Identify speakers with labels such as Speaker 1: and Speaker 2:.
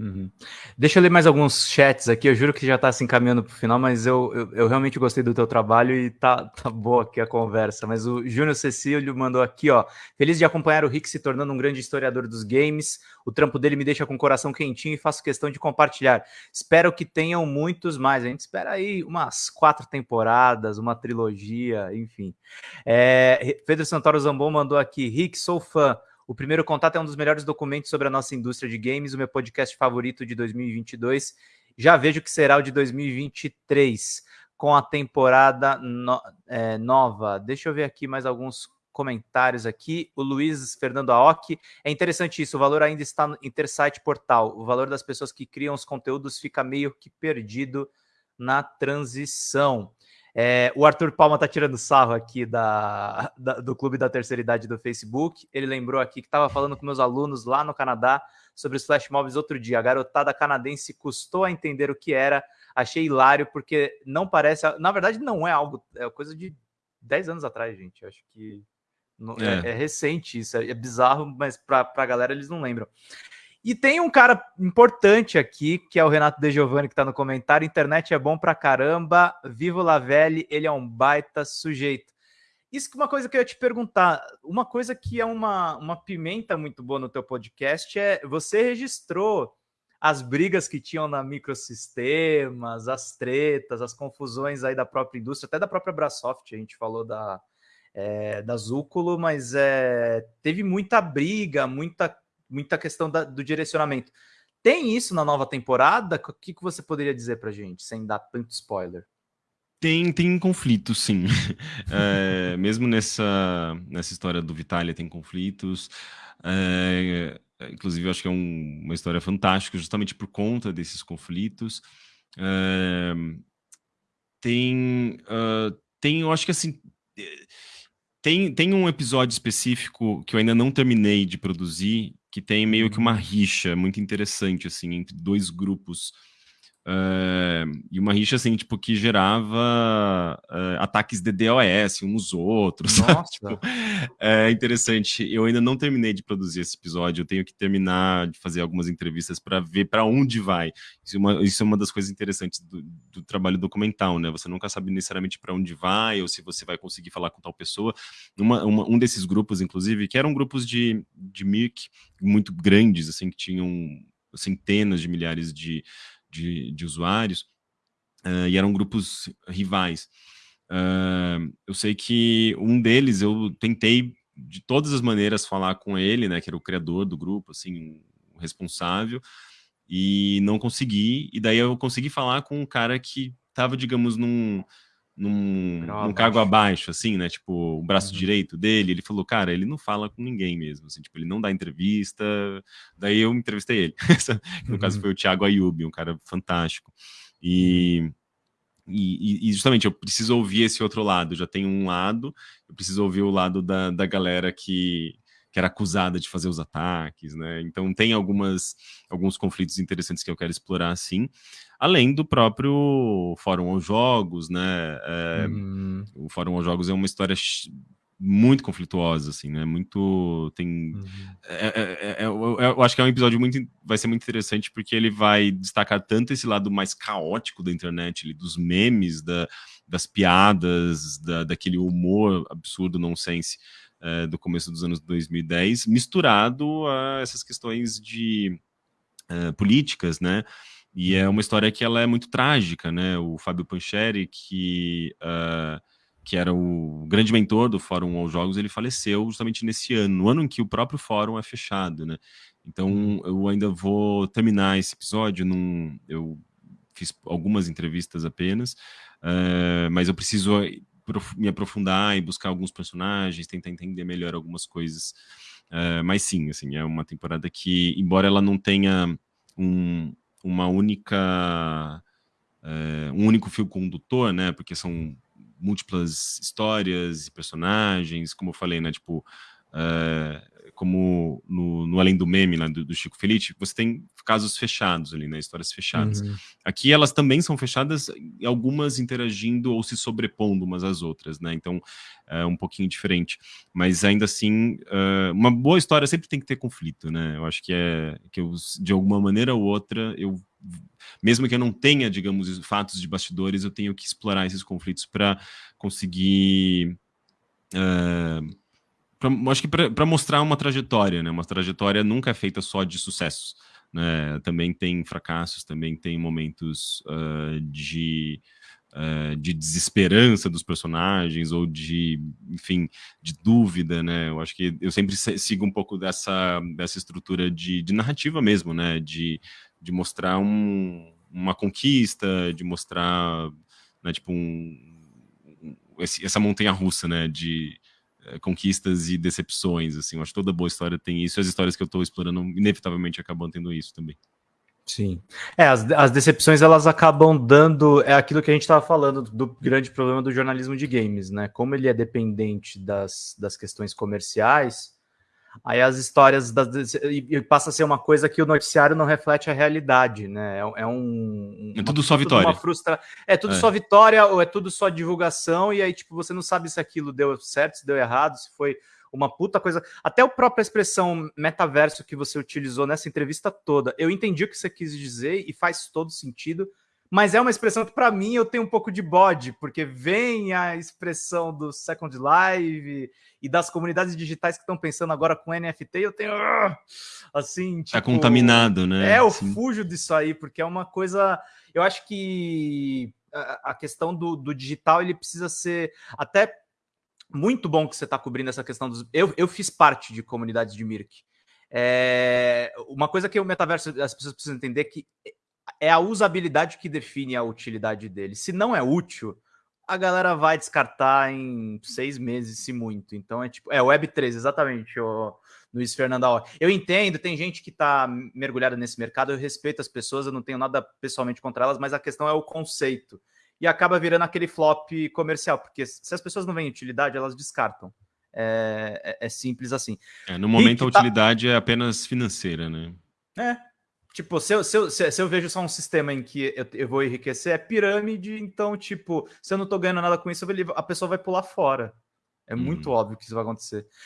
Speaker 1: Uhum. Deixa eu ler mais alguns chats aqui. Eu juro que já está se encaminhando para o final, mas eu, eu, eu, realmente gostei do teu trabalho e tá, tá boa aqui a conversa. Mas o Júnior Cecílio mandou aqui, ó. Feliz de acompanhar o Rick se tornando um grande historiador dos games. O trampo dele me deixa com o coração quentinho e faço questão de compartilhar. Espero que tenham muitos mais. A gente espera aí umas quatro temporadas, uma trilogia, enfim. É, Pedro Santoro Zambon mandou aqui. Rick, sou fã. O Primeiro Contato é um dos melhores documentos sobre a nossa indústria de games, o meu podcast favorito de 2022. Já vejo que será o de 2023, com a temporada no, é, nova. Deixa eu ver aqui mais alguns comentários aqui. O Luiz Fernando Aoki. É interessante isso, o valor ainda está no Intersite Portal. O valor das pessoas que criam os conteúdos fica meio que perdido na transição. É, o Arthur Palma tá tirando sarro aqui da, da, do Clube da Terceira Idade do Facebook. Ele lembrou aqui que estava falando com meus alunos lá no Canadá sobre os flash mobs outro dia. A garotada canadense custou a entender o que era. Achei hilário, porque não parece. Na verdade, não é algo. É coisa de 10 anos atrás, gente. Acho que. É. É, é recente isso. É bizarro, mas para a galera eles não lembram. E tem um cara importante aqui, que é o Renato De Giovanni, que está no comentário. Internet é bom pra caramba. Vivo Lavelli, ele é um baita sujeito. Isso que é uma coisa que eu ia te perguntar. Uma coisa que é uma, uma pimenta muito boa no teu podcast é você registrou as brigas que tinham na microsistemas, as tretas, as confusões aí da própria indústria, até da própria Brasoft, a gente falou da, é, da Zúculo, mas é, teve muita briga, muita muita questão da, do direcionamento. Tem isso na nova temporada? O que, que você poderia dizer pra gente, sem dar tanto spoiler?
Speaker 2: Tem, tem conflitos, sim. É, mesmo nessa, nessa história do Vitalia tem conflitos. É, inclusive, eu acho que é um, uma história fantástica, justamente por conta desses conflitos. É, tem, uh, tem, eu acho que assim tem, tem um episódio específico que eu ainda não terminei de produzir, que tem meio que uma rixa muito interessante, assim, entre dois grupos Uh, e uma rixa assim, tipo, que gerava uh, ataques de DOS uns nos outros. tipo, é interessante. Eu ainda não terminei de produzir esse episódio. Eu tenho que terminar de fazer algumas entrevistas para ver para onde vai. Isso é, uma, isso é, uma, das coisas interessantes do, do trabalho documental, né? Você nunca sabe necessariamente para onde vai ou se você vai conseguir falar com tal pessoa. Uma, uma, um desses grupos, inclusive, que eram grupos de, de MIRC muito grandes, assim, que tinham centenas de milhares de de, de usuários, uh, e eram grupos rivais. Uh, eu sei que um deles eu tentei de todas as maneiras falar com ele, né, que era o criador do grupo, assim, o responsável, e não consegui, e daí eu consegui falar com um cara que estava, digamos, num, num, num cargo abaixo, assim, né? Tipo, o braço uhum. direito dele, ele falou, cara, ele não fala com ninguém mesmo, assim, tipo, ele não dá entrevista. Daí eu entrevistei ele. no uhum. caso foi o Thiago Ayub, um cara fantástico. E, e, e, justamente eu preciso ouvir esse outro lado. Já tem um lado, eu preciso ouvir o lado da, da galera que, que era acusada de fazer os ataques, né? Então tem algumas alguns conflitos interessantes que eu quero explorar, sim além do próprio Fórum aos Jogos, né? É, uhum. O Fórum aos Jogos é uma história muito conflituosa, assim, né? Muito tem, uhum. é, é, é, eu, eu, acho que é um episódio muito, vai ser muito interessante porque ele vai destacar tanto esse lado mais caótico da internet, ali, dos memes, da, das piadas, da, daquele humor absurdo, nonsense é, do começo dos anos 2010, misturado a essas questões de é, políticas, né? E é uma história que ela é muito trágica, né? O Fábio Pancheri, que, uh, que era o grande mentor do Fórum aos Jogos, ele faleceu justamente nesse ano, no ano em que o próprio fórum é fechado, né? Então eu ainda vou terminar esse episódio, num, eu fiz algumas entrevistas apenas, uh, mas eu preciso me aprofundar e buscar alguns personagens, tentar entender melhor algumas coisas. Uh, mas sim, assim, é uma temporada que, embora ela não tenha um, uma única é, um único fio condutor, né? Porque são múltiplas histórias e personagens, como eu falei, né? Tipo, é, como no, no, Além do Meme, né, do, do, Chico Felice, você tem casos fechados ali, né, histórias fechadas. Uhum. Aqui elas também são fechadas, algumas interagindo ou se sobrepondo umas às outras, né, então é um pouquinho diferente. Mas ainda assim, uh, uma boa história sempre tem que ter conflito, né, eu acho que é, que eu, de alguma maneira ou outra, eu mesmo que eu não tenha, digamos, fatos de bastidores, eu tenho que explorar esses conflitos para conseguir... Uh, pra, acho que para mostrar uma trajetória, né? Uma trajetória nunca é feita só de sucessos, né? Também tem fracassos, também tem momentos uh, de uh, de desesperança dos personagens ou de, enfim, de dúvida, né? Eu acho que eu sempre sigo um pouco dessa dessa estrutura de, de narrativa mesmo, né? De, de mostrar um, uma conquista, de mostrar, né, tipo um, esse, essa montanha russa, né? De conquistas e decepções, assim, eu acho que toda boa história tem isso, e as histórias que eu estou explorando inevitavelmente acabam tendo isso também.
Speaker 1: Sim. É, as, as decepções elas acabam dando. É aquilo que a gente estava falando do grande problema do jornalismo de games, né? Como ele é dependente das, das questões comerciais, Aí as histórias das, e passa a ser uma coisa que o noticiário não reflete a realidade, né? É, é um.
Speaker 2: É tudo só vitória.
Speaker 1: Frustra... É tudo é. só vitória ou é tudo só divulgação, e aí, tipo, você não sabe se aquilo deu certo, se deu errado, se foi uma puta coisa. Até a própria expressão metaverso que você utilizou nessa entrevista toda, eu entendi o que você quis dizer e faz todo sentido mas é uma expressão que, para mim, eu tenho um pouco de bode, porque vem a expressão do Second Life e das comunidades digitais que estão pensando agora com NFT, eu tenho. Ah, assim.
Speaker 2: Tá tipo, é contaminado, né?
Speaker 1: É, eu Sim. fujo disso aí, porque é uma coisa. Eu acho que a questão do, do digital ele precisa ser até muito bom que você está cobrindo essa questão dos. Eu, eu fiz parte de comunidades de Mirk. É, uma coisa que o metaverso as pessoas precisam entender é que é a usabilidade que define a utilidade dele. Se não é útil, a galera vai descartar em seis meses, se muito. Então é tipo, é Web3, exatamente, o Luiz Fernando. Eu entendo, tem gente que está mergulhada nesse mercado, eu respeito as pessoas, eu não tenho nada pessoalmente contra elas, mas a questão é o conceito. E acaba virando aquele flop comercial, porque se as pessoas não veem utilidade, elas descartam. É, é, é simples assim.
Speaker 2: É, no momento, Rick, a tá utilidade tá... é apenas financeira, né?
Speaker 1: É, Tipo, se eu, se, eu, se eu vejo só um sistema em que eu, eu, vou enriquecer, é pirâmide, então, tipo, se eu não tô ganhando nada com isso, a pessoa vai pular fora. É muito uhum. óbvio que isso vai acontecer.